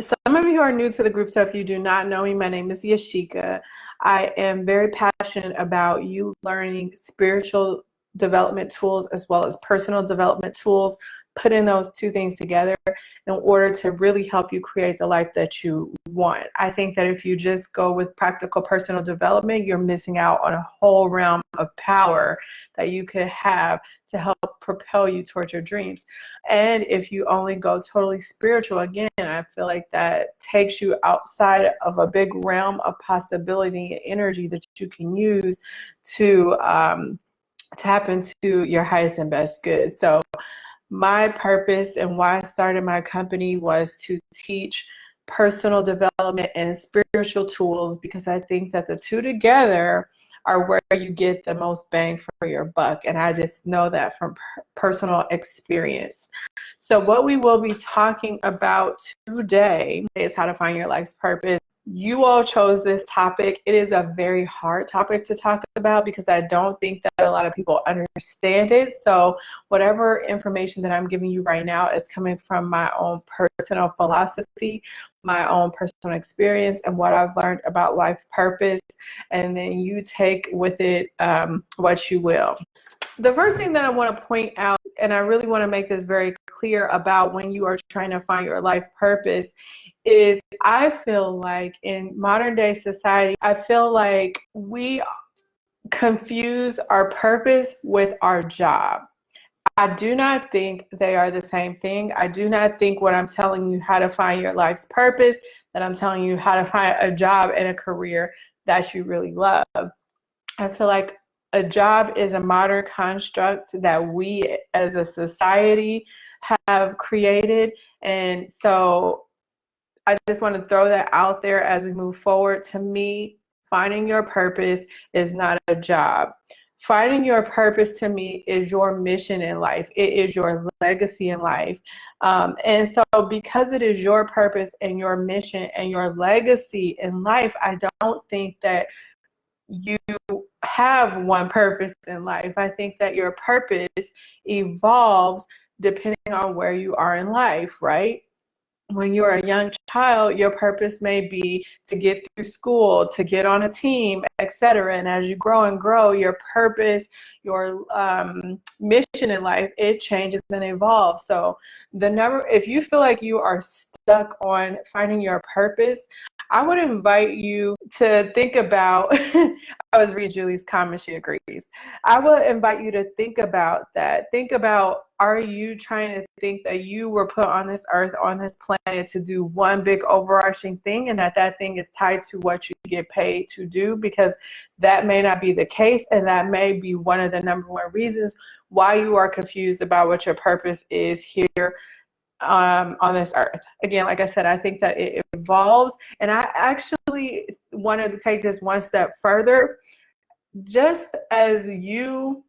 some of you are new to the group, so if you do not know me, my name is Yashika. I am very passionate about you learning spiritual development tools as well as personal development tools putting those two things together in order to really help you create the life that you want. I think that if you just go with practical personal development, you're missing out on a whole realm of power that you could have to help propel you towards your dreams. And if you only go totally spiritual, again, I feel like that takes you outside of a big realm of possibility and energy that you can use to um, tap into your highest and best good. So my purpose and why I started my company was to teach personal development and spiritual tools because I think that the two together are where you get the most bang for your buck. And I just know that from personal experience. So what we will be talking about today is how to find your life's purpose you all chose this topic. It is a very hard topic to talk about because I don't think that a lot of people understand it. So whatever information that I'm giving you right now is coming from my own personal philosophy, my own personal experience and what I've learned about life purpose. And then you take with it um, what you will. The first thing that I want to point out, and I really want to make this very clear about when you are trying to find your life purpose, is I feel like in modern day society, I feel like we confuse our purpose with our job. I do not think they are the same thing. I do not think what I'm telling you how to find your life's purpose, that I'm telling you how to find a job and a career that you really love. I feel like a job is a modern construct that we as a society have created. And so I just want to throw that out there as we move forward. To me, finding your purpose is not a job. Finding your purpose to me is your mission in life. It is your legacy in life. Um, and so, because it is your purpose and your mission and your legacy in life, I don't think that you have one purpose in life. I think that your purpose evolves depending on where you are in life, right? when you're a young child, your purpose may be to get through school, to get on a team, etc. And as you grow and grow, your purpose, your um, mission in life, it changes and evolves. So the number, if you feel like you are stuck on finding your purpose, I would invite you to think about, I was reading Julie's comment, she agrees. I would invite you to think about that. Think about, are you trying to think that you were put on this earth, on this planet to do one big overarching thing and that that thing is tied to what you get paid to do? Because that may not be the case and that may be one of the number one reasons why you are confused about what your purpose is here um, on this earth. Again, like I said, I think that it evolves. And I actually wanted to take this one step further. Just as you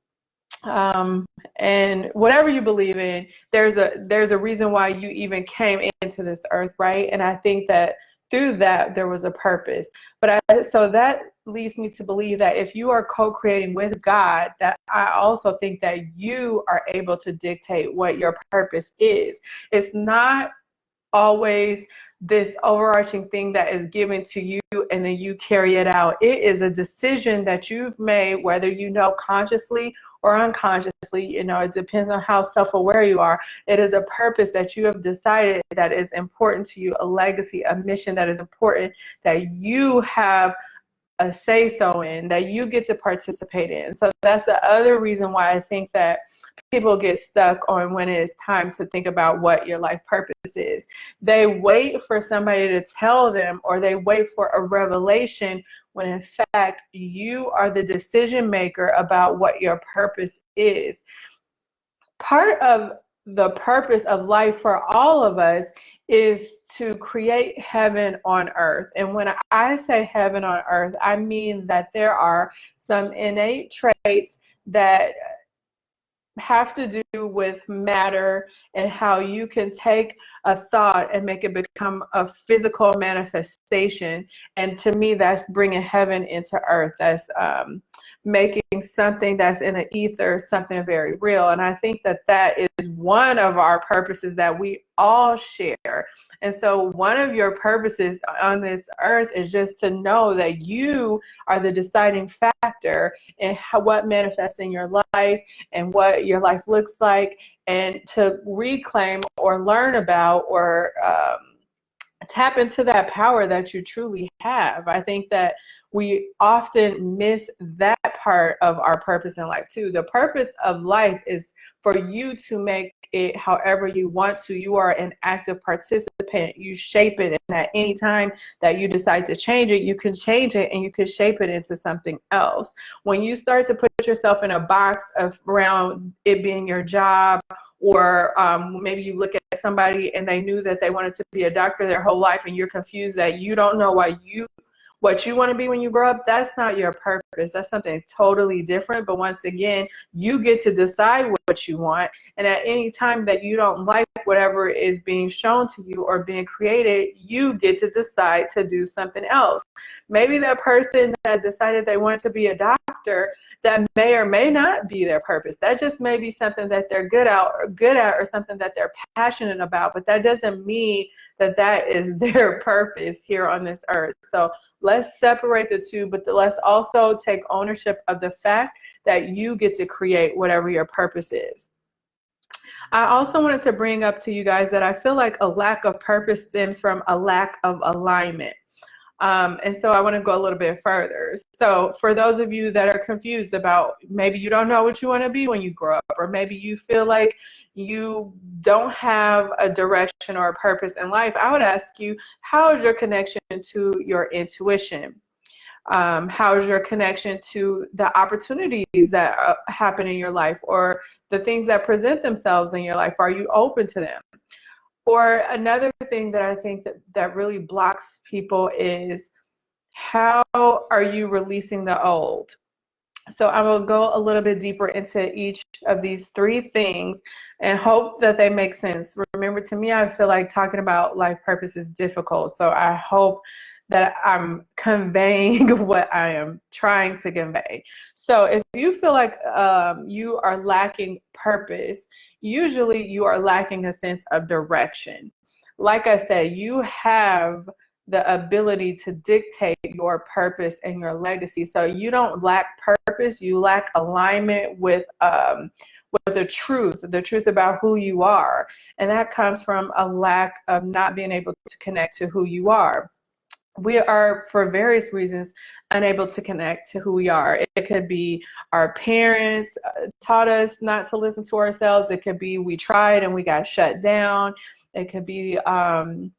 um, and whatever you believe in, there's a there's a reason why you even came into this earth, right? And I think that through that there was a purpose. But I, so that leads me to believe that if you are co-creating with God, that I also think that you are able to dictate what your purpose is. It's not always this overarching thing that is given to you and then you carry it out. It is a decision that you've made, whether you know consciously or unconsciously, you know, it depends on how self-aware you are. It is a purpose that you have decided that is important to you, a legacy, a mission that is important that you have a say so in that you get to participate in. So that's the other reason why I think that people get stuck on when it's time to think about what your life purpose is. They wait for somebody to tell them or they wait for a revelation when in fact you are the decision maker about what your purpose is. Part of the purpose of life for all of us is to create heaven on earth. And when I say heaven on earth, I mean that there are some innate traits that have to do with matter and how you can take a thought and make it become a physical manifestation. And to me, that's bringing heaven into earth. That's um, making something that's in the ether something very real. And I think that that is one of our purposes that we all share. And so one of your purposes on this earth is just to know that you are the deciding factor in how, what manifests in your life and what your life looks like and to reclaim or learn about or um, tap into that power that you truly have. I think that we often miss that part of our purpose in life too. The purpose of life is for you to make it however you want to. You are an active participant. You shape it, and at any time that you decide to change it, you can change it and you can shape it into something else. When you start to put yourself in a box of around it being your job or um, maybe you look at somebody and they knew that they wanted to be a doctor their whole life and you're confused that you don't know why you what you want to be when you grow up that's not your purpose that's something totally different but once again you get to decide what you want and at any time that you don't like whatever is being shown to you or being created you get to decide to do something else maybe that person that decided they wanted to be a doctor that may or may not be their purpose. That just may be something that they're good at or good at or something that they're passionate about, but that doesn't mean that that is their purpose here on this earth. So let's separate the two, but let's also take ownership of the fact that you get to create whatever your purpose is. I also wanted to bring up to you guys that I feel like a lack of purpose stems from a lack of alignment. Um, and so I want to go a little bit further. So for those of you that are confused about maybe you don't know what you want to be when you grow up, or maybe you feel like you don't have a direction or a purpose in life, I would ask you, how is your connection to your intuition? Um, how is your connection to the opportunities that uh, happen in your life or the things that present themselves in your life? Are you open to them? Or another thing that I think that, that really blocks people is how are you releasing the old? So I will go a little bit deeper into each of these three things and hope that they make sense. Remember, to me, I feel like talking about life purpose is difficult. So I hope that I'm conveying what I am trying to convey. So if you feel like um, you are lacking purpose, usually you are lacking a sense of direction. Like I said, you have the ability to dictate your purpose and your legacy. So you don't lack purpose, you lack alignment with um, with the truth, the truth about who you are. And that comes from a lack of not being able to connect to who you are we are, for various reasons, unable to connect to who we are. It could be our parents uh, taught us not to listen to ourselves. It could be we tried and we got shut down. It could be um,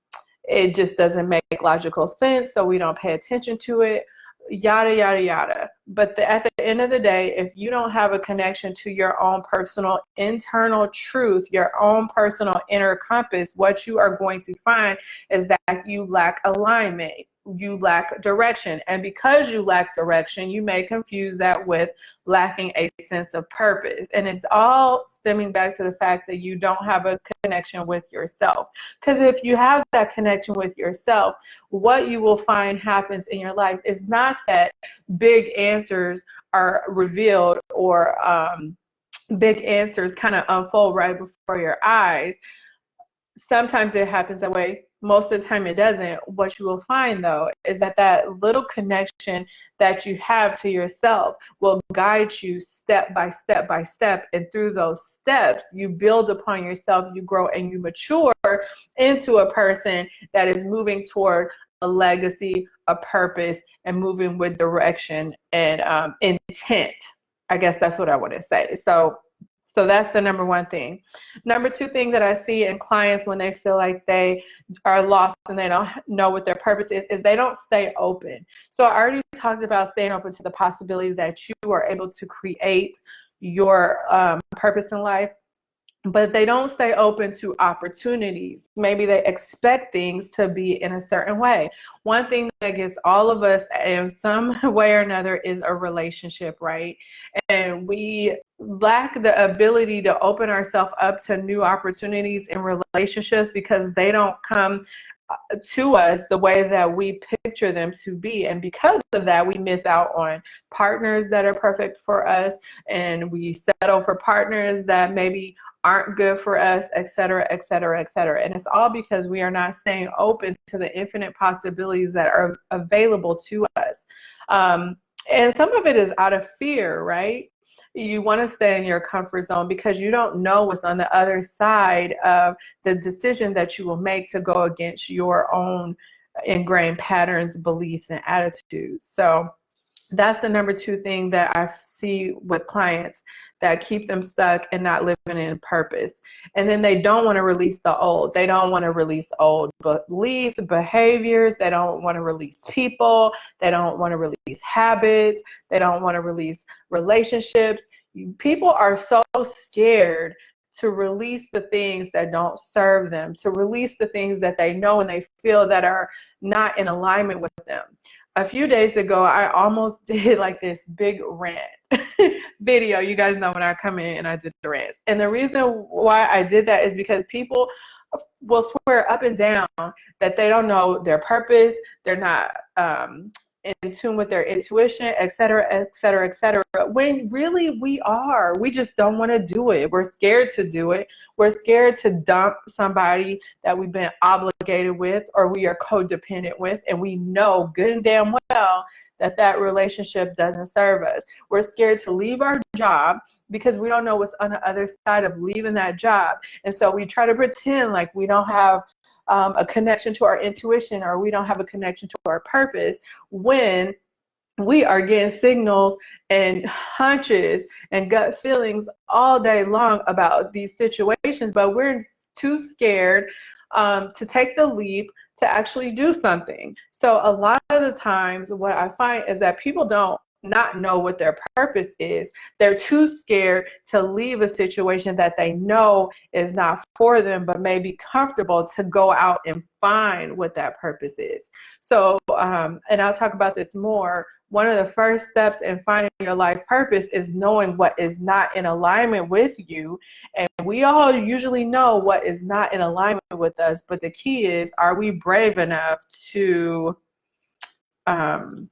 it just doesn't make logical sense, so we don't pay attention to it yada yada yada. But the, at the end of the day if you don't have a connection to your own personal internal truth your own personal inner compass what you are going to find is that you lack alignment you lack direction. And because you lack direction, you may confuse that with lacking a sense of purpose. And it's all stemming back to the fact that you don't have a connection with yourself. Because if you have that connection with yourself, what you will find happens in your life is not that big answers are revealed or um, big answers kind of unfold right before your eyes. Sometimes it happens that way most of the time it doesn't. What you will find though is that that little connection that you have to yourself will guide you step by step by step. And through those steps you build upon yourself you grow and you mature into a person that is moving toward a legacy a purpose and moving with direction and um, intent. I guess that's what i want to say. So so that's the number one thing. Number two thing that I see in clients when they feel like they are lost and they don't know what their purpose is, is they don't stay open. So I already talked about staying open to the possibility that you are able to create your um, purpose in life but they don't stay open to opportunities. Maybe they expect things to be in a certain way. One thing that gets all of us in some way or another is a relationship, right? And we lack the ability to open ourselves up to new opportunities in relationships because they don't come uh, to us the way that we picture them to be and because of that we miss out on partners that are perfect for us and we settle for partners that maybe aren't good for us et cetera, et cetera, et cetera. and it's all because we are not staying open to the infinite possibilities that are available to us um, and some of it is out of fear right you want to stay in your comfort zone because you don't know what's on the other side of the decision that you will make to go against your own ingrained patterns, beliefs, and attitudes. So that's the number two thing that I see with clients that keep them stuck and not living in purpose. And then they don't want to release the old. They don't want to release old beliefs, behaviors. They don't want to release people. They don't want to release habits. They don't want to release relationships. People are so scared to release the things that don't serve them, to release the things that they know and they feel that are not in alignment with them a few days ago, I almost did like this big rant video. You guys know when I come in and I did the rants. And the reason why I did that is because people will swear up and down that they don't know their purpose. They're not um, in tune with their intuition, et cetera, et cetera, et cetera. When really we are, we just don't want to do it. We're scared to do it. We're scared to dump somebody that we've been obligated with or we are codependent with, and we know good and damn well that that relationship doesn't serve us. We're scared to leave our job because we don't know what's on the other side of leaving that job. And so we try to pretend like we don't have um, a connection to our intuition or we don't have a connection to our purpose when we are getting signals and hunches and gut feelings all day long about these situations, but we're too scared um, to take the leap to actually do something. So a lot of the times what I find is that people don't not know what their purpose is. They're too scared to leave a situation that they know is not for them, but may be comfortable to go out and find what that purpose is. So, um, and I'll talk about this more. One of the first steps in finding your life purpose is knowing what is not in alignment with you. And we all usually know what is not in alignment with us, but the key is, are we brave enough to um,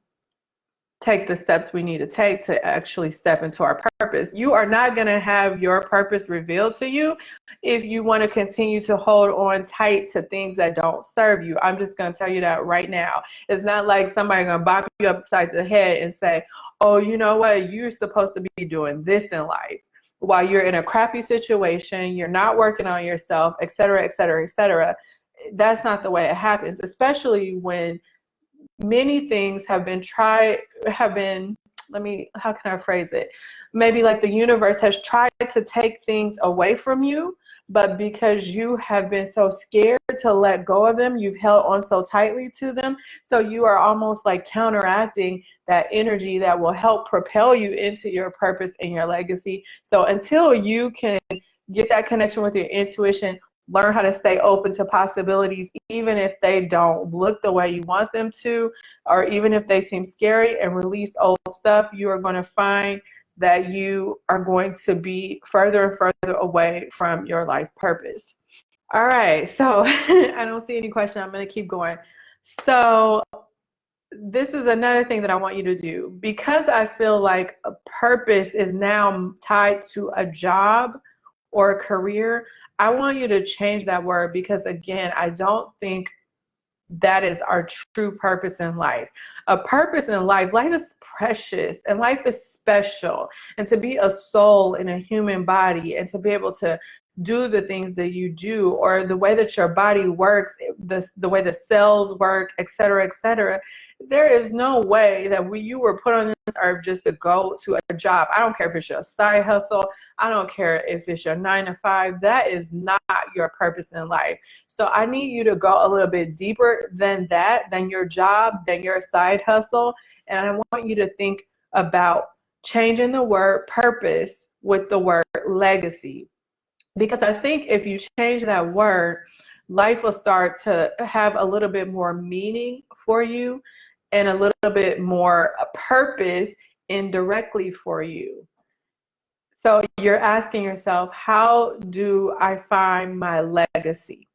take the steps we need to take to actually step into our purpose. You are not going to have your purpose revealed to you if you want to continue to hold on tight to things that don't serve you. I'm just going to tell you that right now. It's not like somebody going to bop you upside the head and say, oh, you know what, you're supposed to be doing this in life while you're in a crappy situation, you're not working on yourself, et cetera, et cetera, et cetera. That's not the way it happens, especially when many things have been tried, have been, let me, how can I phrase it? Maybe like the universe has tried to take things away from you, but because you have been so scared to let go of them, you've held on so tightly to them. So you are almost like counteracting that energy that will help propel you into your purpose and your legacy. So until you can get that connection with your intuition, learn how to stay open to possibilities even if they don't look the way you want them to or even if they seem scary and release old stuff you are going to find that you are going to be further and further away from your life purpose. All right so i don't see any question. I'm going to keep going. So this is another thing that I want you to do. Because I feel like a purpose is now tied to a job or a career. I want you to change that word because again, I don't think that is our true purpose in life. A purpose in life, life is precious and life is special. And to be a soul in a human body and to be able to do the things that you do or the way that your body works, the, the way the cells work, et cetera, et cetera, there is no way that we, you were put on this earth just to go to a job. I don't care if it's your side hustle. I don't care if it's your nine to five. That is not your purpose in life. So I need you to go a little bit deeper than that, than your job, than your side hustle. And I want you to think about changing the word purpose with the word legacy because I think if you change that word, life will start to have a little bit more meaning for you and a little bit more purpose indirectly for you. So you're asking yourself, how do I find my legacy?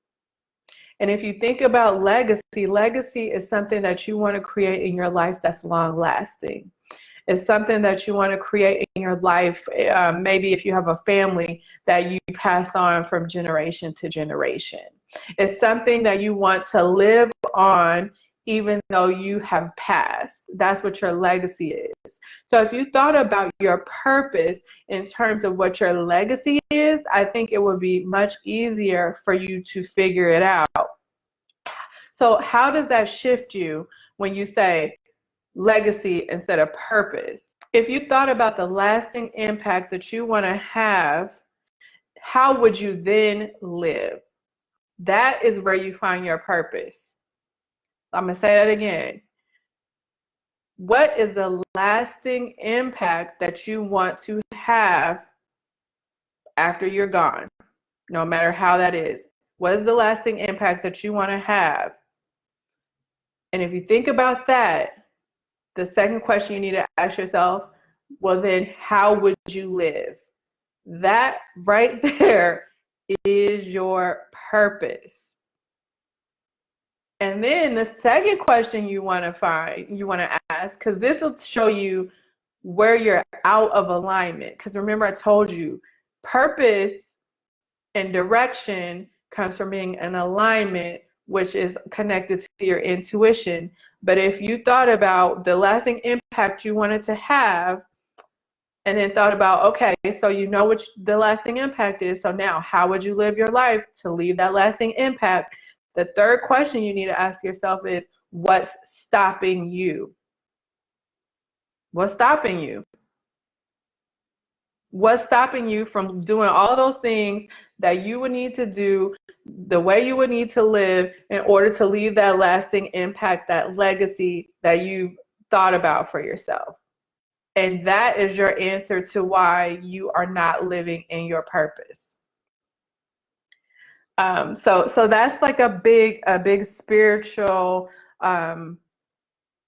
And if you think about legacy, legacy is something that you want to create in your life that's long lasting. It's something that you want to create in your life. Um, maybe if you have a family that you pass on from generation to generation. It's something that you want to live on even though you have passed. That's what your legacy is. So if you thought about your purpose in terms of what your legacy is, I think it would be much easier for you to figure it out. So how does that shift you when you say legacy instead of purpose? If you thought about the lasting impact that you want to have, how would you then live? That is where you find your purpose. I'm going to say that again. What is the lasting impact that you want to have after you're gone, no matter how that is? What is the lasting impact that you want to have? And if you think about that, the second question you need to ask yourself, well, then how would you live? That right there is your purpose. And then the second question you want to find, you want to ask, because this will show you where you're out of alignment. Because remember, I told you, purpose and direction comes from being in alignment, which is connected to your intuition. But if you thought about the lasting impact you wanted to have, and then thought about, okay, so you know what the lasting impact is. So now, how would you live your life to leave that lasting impact? The third question you need to ask yourself is what's stopping you? What's stopping you? What's stopping you from doing all those things that you would need to do the way you would need to live in order to leave that lasting impact, that legacy that you thought about for yourself? And that is your answer to why you are not living in your purpose. Um, so so that's like a big a big spiritual um,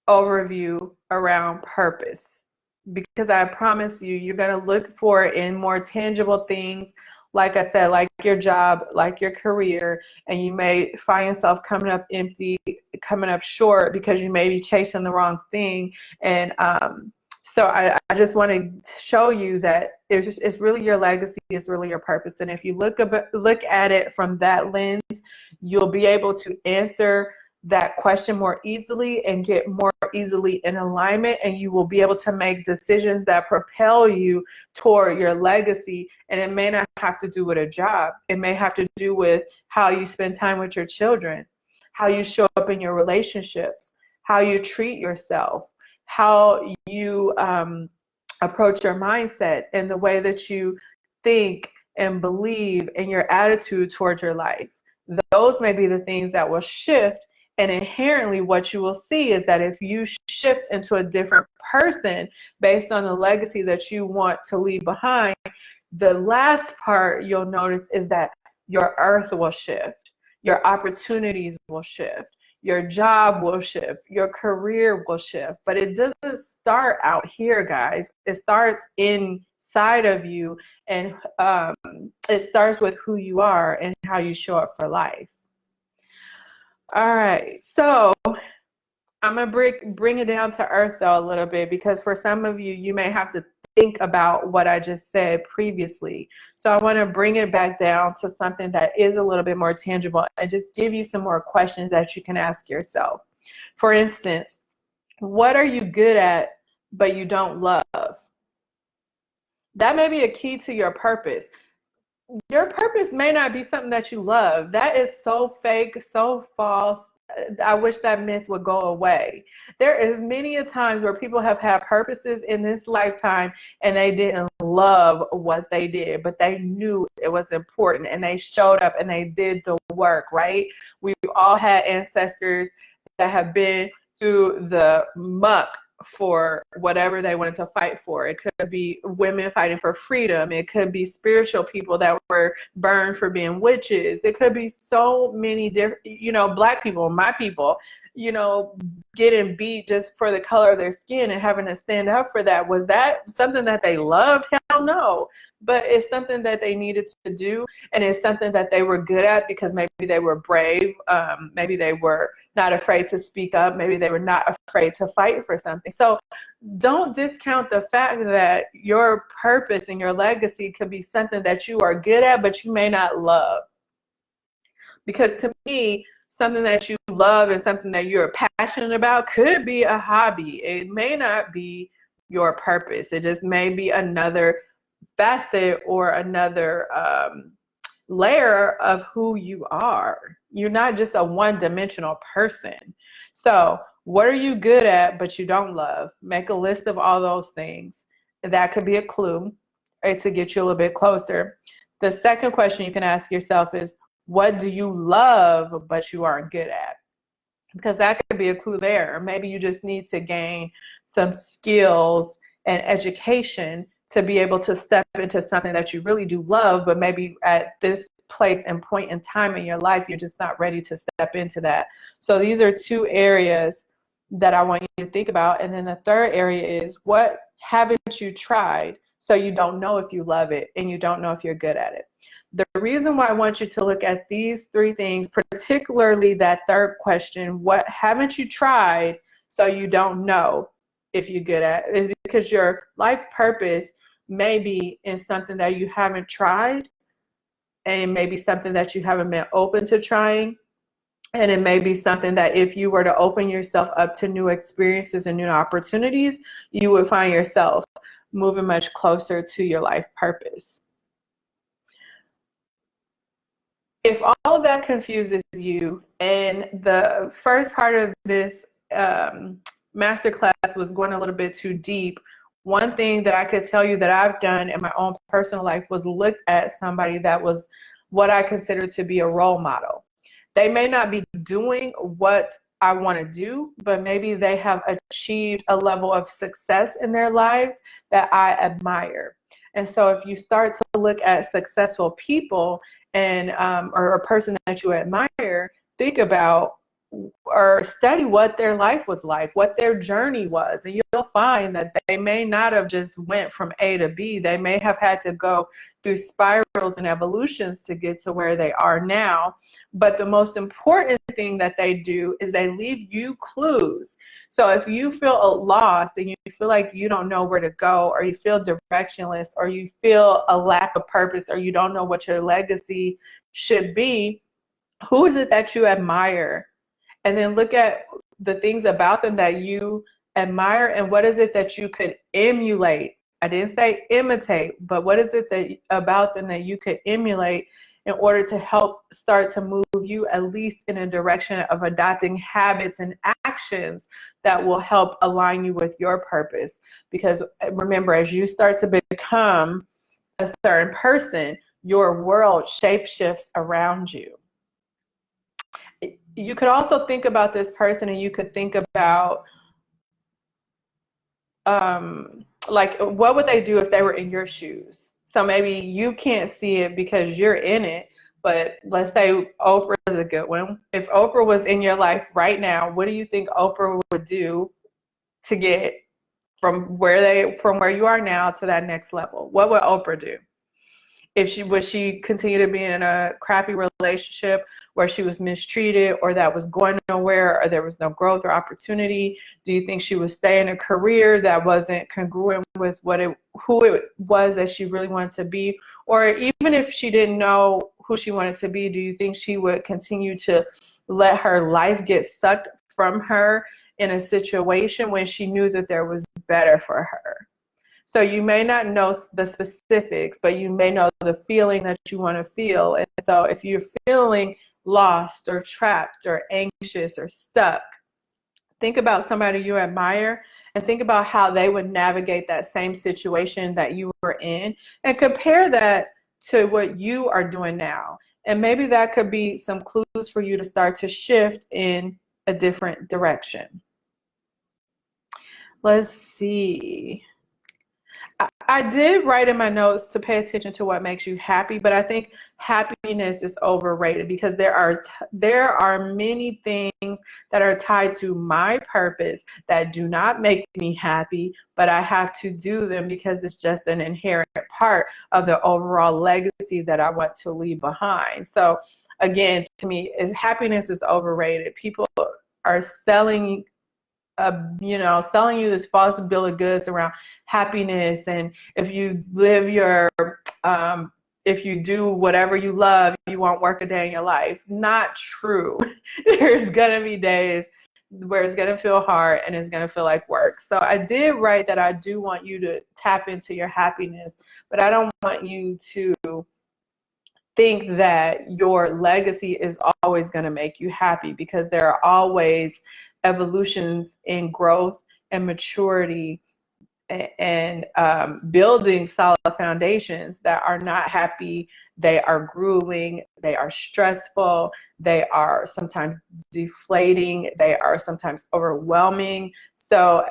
overview around purpose because I promise you you're going to look for it in more tangible things like I said like your job like your career and you may find yourself coming up empty coming up short because you may be chasing the wrong thing and um, so I, I just want to show you that it's, just, it's really your legacy, it's really your purpose. And if you look, ab- look at it from that lens, you'll be able to answer that question more easily and get more easily in alignment and you will be able to make decisions that propel you toward your legacy and it may not have to do with a job it may have to do with how you spend time with your children how you show up in your relationships how you treat yourself how you um, approach your mindset and the way that you think and believe in your attitude towards your life. Those may be the things that will shift. And inherently, what you will see is that if you shift into a different person based on the legacy that you want to leave behind, the last part you'll notice is that your earth will shift, your opportunities will shift, your job will shift, your career will shift, but it doesn't start out here, guys. It starts inside of you, and um, it starts with who you are and how you show up for life. All right, so I'm gonna bring bring it down to earth though a little bit because for some of you, you may have to think about what I just said previously. So I want to bring it back down to something that is a little bit more tangible and just give you some more questions that you can ask yourself. For instance, what are you good at but you don't love? That may be a key to your purpose. Your purpose may not be something that you love. That is so fake, so false, I wish that myth would go away. There is many a times where people have had purposes in this lifetime and they didn't love what they did, but they knew it was important and they showed up and they did the work, right? We've all had ancestors that have been through the muck for whatever they wanted to fight for. It could be women fighting for freedom. It could be spiritual people that were burned for being witches. It could be so many different, you know, black people, my people, you know, getting beat just for the color of their skin and having to stand up for that. Was that something that they loved? Don't know. But it's something that they needed to do, and it's something that they were good at because maybe they were brave, um, maybe they were not afraid to speak up, maybe they were not afraid to fight for something. So don't discount the fact that your purpose and your legacy could be something that you are good at, but you may not love. Because to me, something that you love and something that you're passionate about could be a hobby. It may not be your purpose. It just may be another facet or another um, layer of who you are. You're not just a one dimensional person. So, what are you good at but you don't love? Make a list of all those things. That could be a clue right, to get you a little bit closer. The second question you can ask yourself is what do you love but you aren't good at? Because that could be a clue there. Maybe you just need to gain some skills and education to be able to step into something that you really do love, but maybe at this place and point in time in your life, you're just not ready to step into that. So these are two areas that I want you to think about. And then the third area is what haven't you tried so you don't know if you love it and you don't know if you're good at it. The reason why I want you to look at these three things, particularly that third question, what haven't you tried so you don't know if you're good at it, is because your life purpose may be in something that you haven't tried and maybe something that you haven't been open to trying and it may be something that if you were to open yourself up to new experiences and new opportunities you would find yourself moving much closer to your life purpose. If all of that confuses you, and the first part of this um, masterclass was going a little bit too deep, one thing that I could tell you that I've done in my own personal life was look at somebody that was what I consider to be a role model. They may not be doing what I want to do, but maybe they have achieved a level of success in their life that I admire. And so if you start to look at successful people and um, or a person that you admire, think about or study what their life was like, what their journey was, and you'll find that they may not have just went from A to B. They may have had to go through spirals and evolutions to get to where they are now. But the most important thing that they do is they leave you clues. So if you feel a lost and you feel like you don't know where to go, or you feel directionless, or you feel a lack of purpose, or you don't know what your legacy should be, who is it that you admire? And then look at the things about them that you admire and what is it that you could emulate? I didn't say imitate but what is it that about them that you could emulate in order to help start to move you at least in a direction of adopting habits and actions that will help align you with your purpose? Because eh, remember as you start to become a certain person your world shapeshifts around you you could also think about this person and you could think about um, like what would they do if they were in your shoes? So maybe you can't see it because you're in it but let's say oprah is a good one. If oprah was in your life right now what do you think oprah would do to get from where they from where you are now to that next level? What would oprah do if she would she continue to be in a crappy relationship where she was mistreated or that was going nowhere or there was no growth or opportunity? Do you think she would stay in a career that wasn't congruent with what it who it was that she really wanted to be? Or even if she didn't know who she wanted to be do you think she would continue to let her life get sucked from her in a situation when she knew that there was better for her so you may not know the specifics, but you may know the feeling that you want to feel. And so if you're feeling lost or trapped or anxious or stuck, think about somebody you admire and think about how they would navigate that same situation that you were in and compare that to what you are doing now. And maybe that could be some clues for you to start to shift in a different direction. Let's see. I did write in my notes to pay attention to what makes you happy, but I think happiness is overrated because there are there are many things that are tied to my purpose that do not make me happy, but I have to do them because it's just an inherent part of the overall legacy that I want to leave behind. So again, to me, is happiness is overrated. People are selling uh, you know, selling you this false bill of goods around happiness and if you live your, um, if you do whatever you love, you won't work a day in your life. Not true. There's gonna be days where it's gonna feel hard and it's gonna feel like work. So I did write that I do want you to tap into your happiness, but I don't want you to think that your legacy is always going to make you happy because there are always evolutions in growth and maturity and um, building solid foundations that are not happy, they are grueling, they are stressful, they are sometimes deflating, they are sometimes overwhelming. So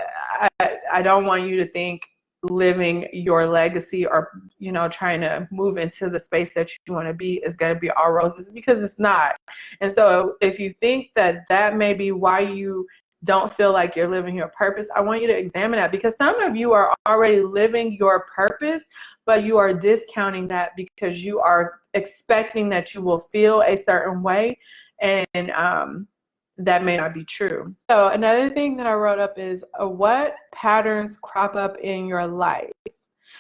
I, I don't want you to think living your legacy or you know trying to move into the space that you want to be is going to be all roses because it's not. And so if you think that that may be why you don't feel like you're living your purpose i want you to examine that because some of you are already living your purpose but you are discounting that because you are expecting that you will feel a certain way. And um, that may not be true. So another thing that I wrote up is uh, what patterns crop up in your life?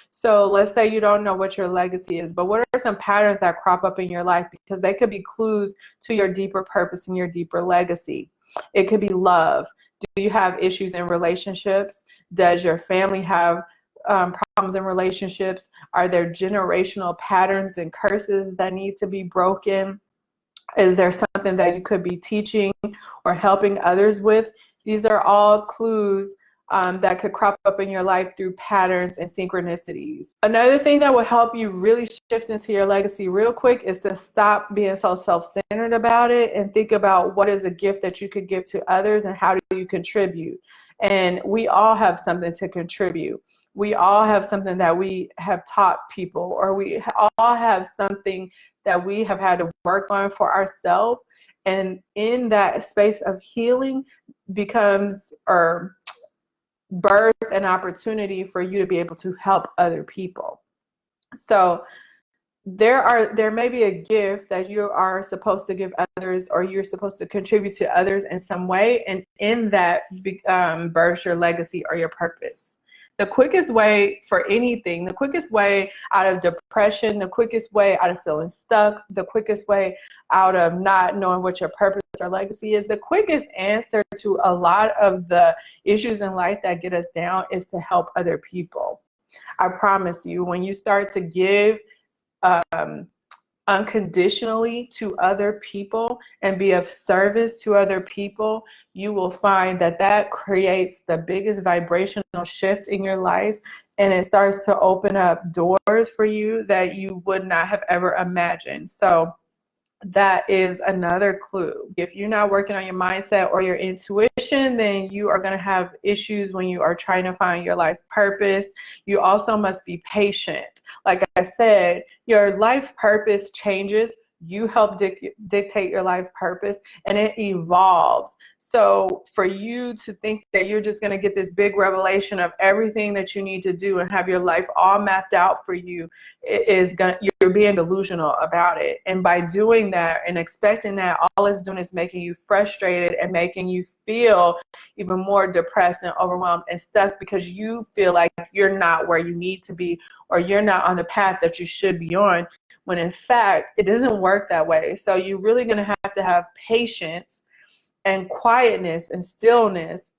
So let's say you don't know what your legacy is, but what are some patterns that crop up in your life? Because they could be clues to your deeper purpose and your deeper legacy. It could be love. Do you have issues in relationships? Does your family have um, problems in relationships? Are there generational patterns and curses that need to be broken? Is there something that you could be teaching or helping others with? These are all clues um, that could crop up in your life through patterns and synchronicities. Another thing that will help you really shift into your legacy real quick is to stop being so self-centered about it and think about what is a gift that you could give to others and how do you contribute. And we all have something to contribute. We all have something that we have taught people or we all have something that we have had to work on for ourselves. And in that space of healing becomes or birth an opportunity for you to be able to help other people. So there are there may be a gift that you are supposed to give others or you're supposed to contribute to others in some way. And in that um, birth your legacy or your purpose the quickest way for anything, the quickest way out of depression, the quickest way out of feeling stuck, the quickest way out of not knowing what your purpose or legacy is, the quickest answer to a lot of the issues in life that get us down is to help other people. I promise you, when you start to give um, unconditionally to other people and be of service to other people, you will find that that creates the biggest vibrational shift in your life and it starts to open up doors for you that you would not have ever imagined. So that is another clue. If you're not working on your mindset or your intuition, then you are going to have issues when you are trying to find your life purpose. You also must be patient. Like I said, your life purpose changes you help dic dictate your life purpose and it evolves so for you to think that you're just going to get this big revelation of everything that you need to do and have your life all mapped out for you is going you're being delusional about it. And by doing that and expecting that all it's doing is making you frustrated and making you feel even more depressed and overwhelmed and stuck because you feel like you're not where you need to be or you're not on the path that you should be on when in fact it doesn't work that way. So you're really going to have to have patience and quietness and stillness.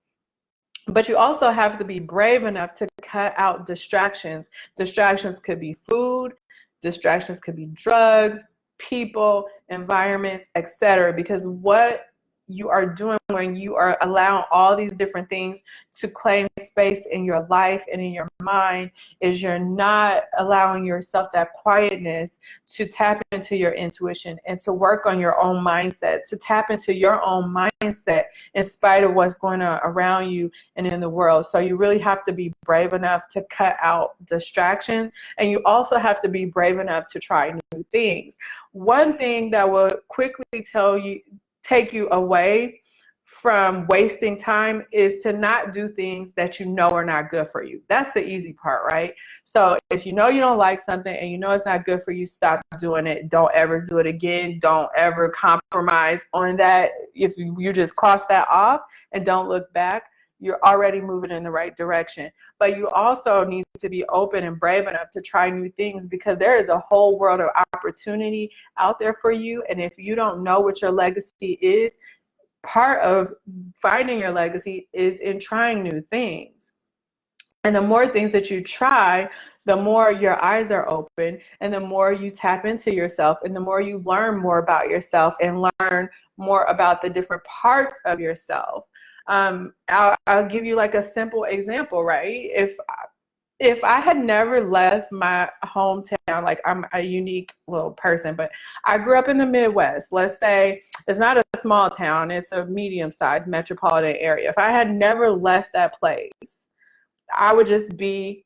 But you also have to be brave enough to cut out distractions. Distractions could be food distractions could be drugs people environments etc because what you are doing when you are allowing all these different things to claim space in your life and in your mind is you're not allowing yourself that quietness to tap into your intuition and to work on your own mindset, to tap into your own mindset in spite of what's going on around you and in the world. So you really have to be brave enough to cut out distractions and you also have to be brave enough to try new things. One thing that will quickly tell you take you away from wasting time is to not do things that you know are not good for you. That's the easy part, right? So if you know you don't like something and you know it's not good for you, stop doing it. Don't ever do it again. Don't ever compromise on that. If you, just cross that off and don't look back, you're already moving in the right direction. But you also need to be open and brave enough to try new things because there is a whole world of opportunity out there for you. And if you don't know what your legacy is, part of finding your legacy is in trying new things. And the more things that you try, the more your eyes are open and the more you tap into yourself and the more you learn more about yourself and learn more about the different parts of yourself um, I'll, I'll give you like a simple example, right? If if I had never left my hometown, like I'm a unique little person, but I grew up in the Midwest. Let's say it's not a small town, it's a medium sized metropolitan area. If I had never left that place, I would just be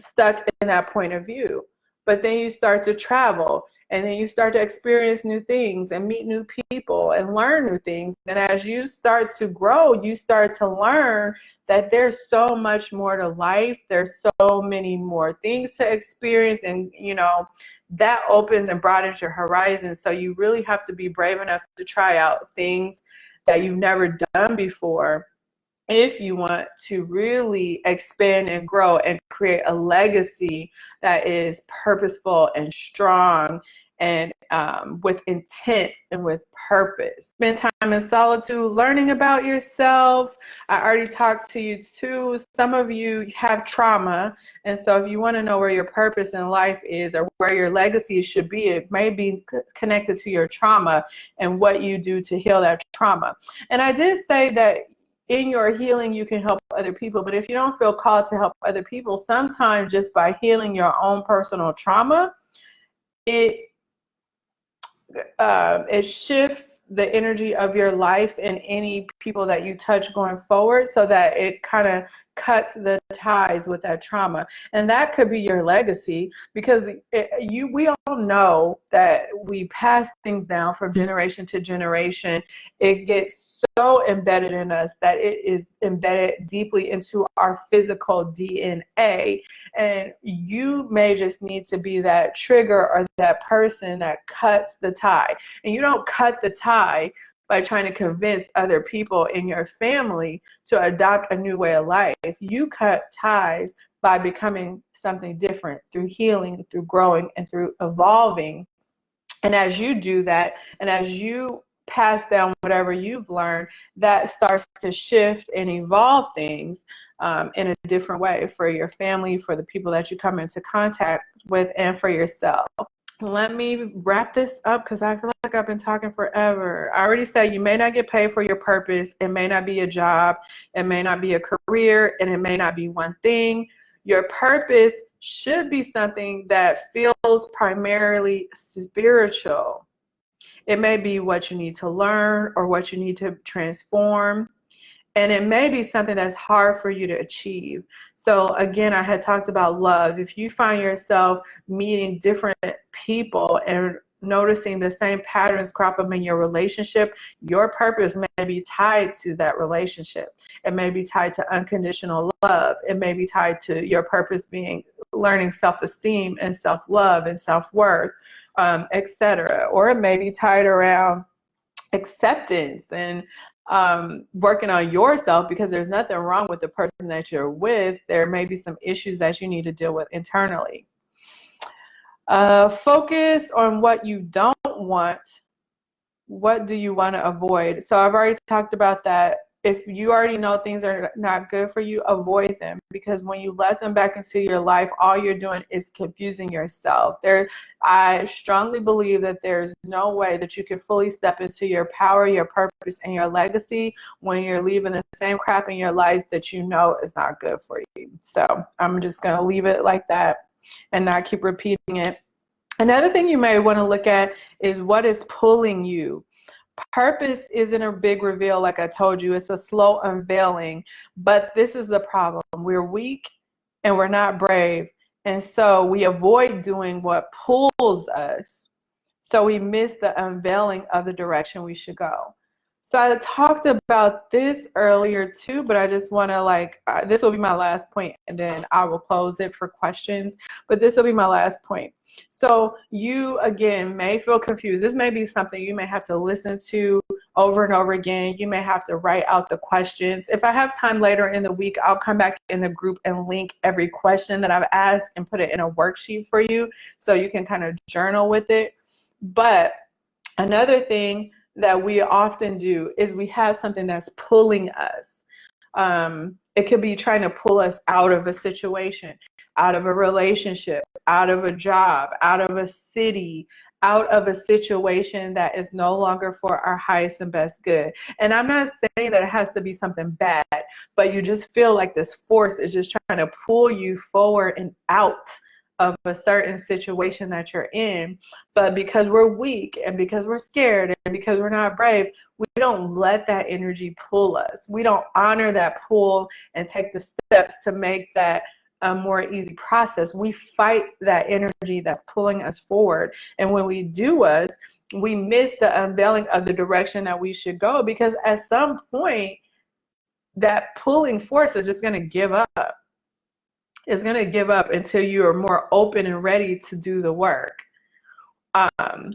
stuck in that point of view. But then you start to travel and then you start to experience new things and meet new people and learn new things. And as you start to grow you start to learn that there's so much more to life. There's so many more things to experience. And you know that opens and broadens your horizon. So you really have to be brave enough to try out things that you've never done before if you want to really expand and grow and create a legacy that is purposeful and strong and um, with intent and with purpose. Spend time in solitude, learning about yourself. I already talked to you too. Some of you have trauma. And so if you want to know where your purpose in life is or where your legacy should be, it may be connected to your trauma and what you do to heal that trauma. And I did say that in your healing, you can help other people. But if you don't feel called to help other people, sometimes just by healing your own personal trauma, it uh, it shifts the energy of your life and any people that you touch going forward so that it kind of cuts the ties with that trauma. And that could be your legacy because it, you we all know that we pass things down from generation to generation. It gets so embedded in us that it is embedded deeply into our physical DNA and you may just need to be that trigger or that person that cuts the tie. And you don't cut the tie by trying to convince other people in your family to adopt a new way of life. if You cut ties by becoming something different through healing, through growing, and through evolving. And as you do that, and as you pass down whatever you've learned, that starts to shift and evolve things um, in a different way for your family, for the people that you come into contact with, and for yourself let me wrap this up because I feel like I've been talking forever. I already said you may not get paid for your purpose. It may not be a job. It may not be a career. And it may not be one thing. Your purpose should be something that feels primarily spiritual. It may be what you need to learn or what you need to transform and it may be something that's hard for you to achieve. So again, I had talked about love. If you find yourself meeting different people and noticing the same patterns crop up in your relationship, your purpose may be tied to that relationship. It may be tied to unconditional love. It may be tied to your purpose being learning self-esteem and self-love and self-worth, um, etc. Or it may be tied around acceptance and um, working on yourself because there's nothing wrong with the person that you're with. There may be some issues that you need to deal with internally. Uh, focus on what you don't want. What do you want to avoid? So I've already talked about that if you already know things are not good for you, avoid them because when you let them back into your life, all you're doing is confusing yourself. There, I strongly believe that there's no way that you can fully step into your power, your purpose, and your legacy when you're leaving the same crap in your life that you know is not good for you. So I'm just going to leave it like that and not keep repeating it. Another thing you may want to look at is what is pulling you Purpose isn't a big reveal, like I told you. It's a slow unveiling. But this is the problem. We're weak and we're not brave. And so we avoid doing what pulls us. So we miss the unveiling of the direction we should go. So I talked about this earlier too, but I just want to like, uh, this will be my last point and then I will close it for questions, but this will be my last point. So you, again, may feel confused. This may be something you may have to listen to over and over again. You may have to write out the questions. If I have time later in the week, I'll come back in the group and link every question that I've asked and put it in a worksheet for you so you can kind of journal with it. But another thing that we often do is we have something that's pulling us. Um, it could be trying to pull us out of a situation, out of a relationship, out of a job, out of a city, out of a situation that is no longer for our highest and best good. And I'm not saying that it has to be something bad, but you just feel like this force is just trying to pull you forward and out of a certain situation that you're in. But because we're weak and because we're scared and because we're not brave, we don't let that energy pull us. We don't honor that pull and take the steps to make that a more easy process. We fight that energy that's pulling us forward. And when we do us, we miss the unveiling of the direction that we should go because at some point, that pulling force is just going to give up is going to give up until you are more open and ready to do the work. Um,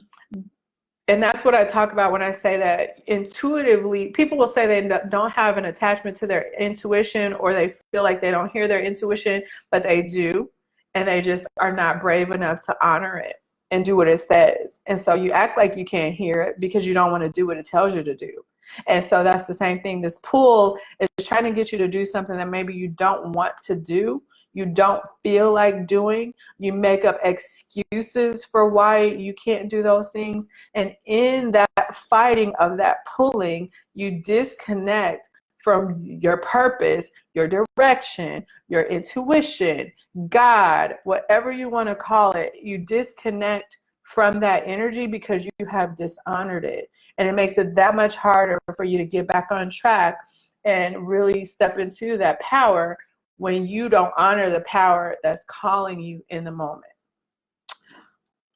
and that's what I talk about when I say that intuitively, people will say they don't have an attachment to their intuition or they feel like they don't hear their intuition, but they do. And they just are not brave enough to honor it and do what it says. And so you act like you can't hear it because you don't want to do what it tells you to do. And so that's the same thing. This pull is trying to get you to do something that maybe you don't want to do you don't feel like doing. You make up excuses for why you can't do those things. And in that fighting of that pulling, you disconnect from your purpose, your direction, your intuition, God, whatever you want to call it, you disconnect from that energy because you have dishonored it. And it makes it that much harder for you to get back on track and really step into that power when you don't honor the power that's calling you in the moment.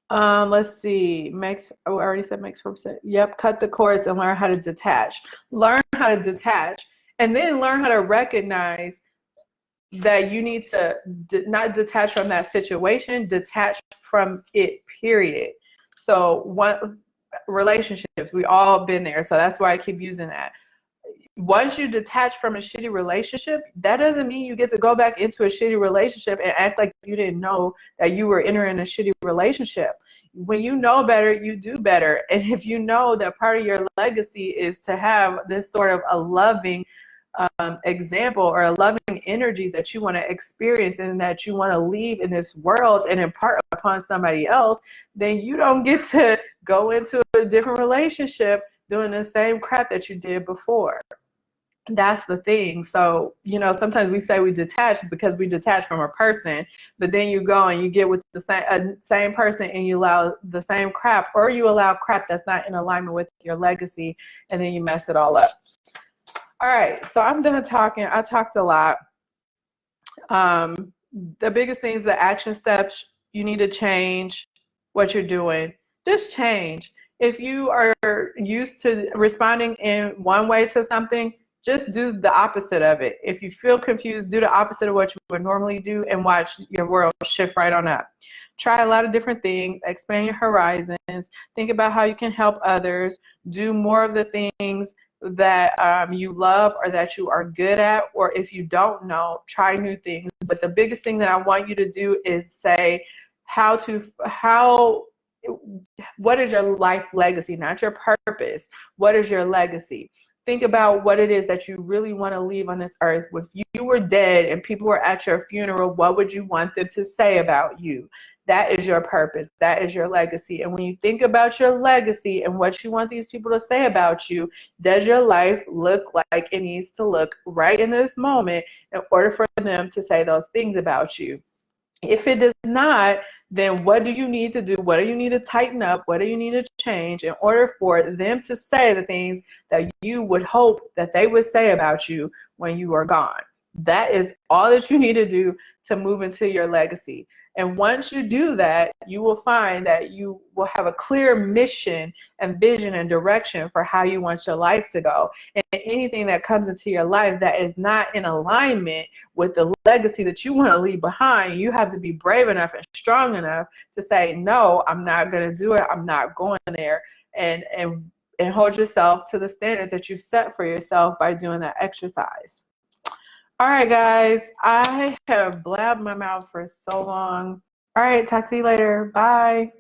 Um, let's see, makes, oh, I already said makes percent. Yep, cut the cords and learn how to detach. Learn how to detach and then learn how to recognize that you need to not detach from that situation, detach from it, period. So one relationships, we all been there. So that's why I keep using that once you detach from a shitty relationship, that doesn't mean you get to go back into a shitty relationship and act like you didn't know that you were entering a shitty relationship. When you know better, you do better. And if you know that part of your legacy is to have this sort of a loving um, example or a loving energy that you want to experience and that you want to leave in this world and impart upon somebody else, then you don't get to go into a different relationship doing the same crap that you did before that's the thing. So, you know, sometimes we say we detach because we detach from a person, but then you go and you get with the same uh, same person and you allow the same crap or you allow crap that's not in alignment with your legacy and then you mess it all up. All right, so I'm done talking. I talked a lot. Um, the biggest things, the action steps, you need to change what you're doing. Just change. If you are used to responding in one way to something, just do the opposite of it. If you feel confused, do the opposite of what you would normally do and watch your world shift right on up. Try a lot of different things, expand your horizons, think about how you can help others, do more of the things that um, you love or that you are good at, or if you don't know, try new things. But the biggest thing that I want you to do is say how to, how, what is your life legacy, not your purpose. What is your legacy? Think about what it is that you really want to leave on this earth. If you were dead and people were at your funeral, what would you want them to say about you? That is your purpose. That is your legacy. And when you think about your legacy and what you want these people to say about you, does your life look like it needs to look right in this moment in order for them to say those things about you? If it does not, then what do you need to do? What do you need to tighten up? What do you need to change in order for them to say the things that you would hope that they would say about you when you are gone? That is all that you need to do to move into your legacy. And once you do that, you will find that you will have a clear mission and vision and direction for how you want your life to go. And anything that comes into your life that is not in alignment with the legacy that you want to leave behind, you have to be brave enough and strong enough to say, no, I'm not going to do it. I'm not going there. And, and, and hold yourself to the standard that you set for yourself by doing that exercise. All right, guys, I have blabbed my mouth for so long. All right, talk to you later. Bye.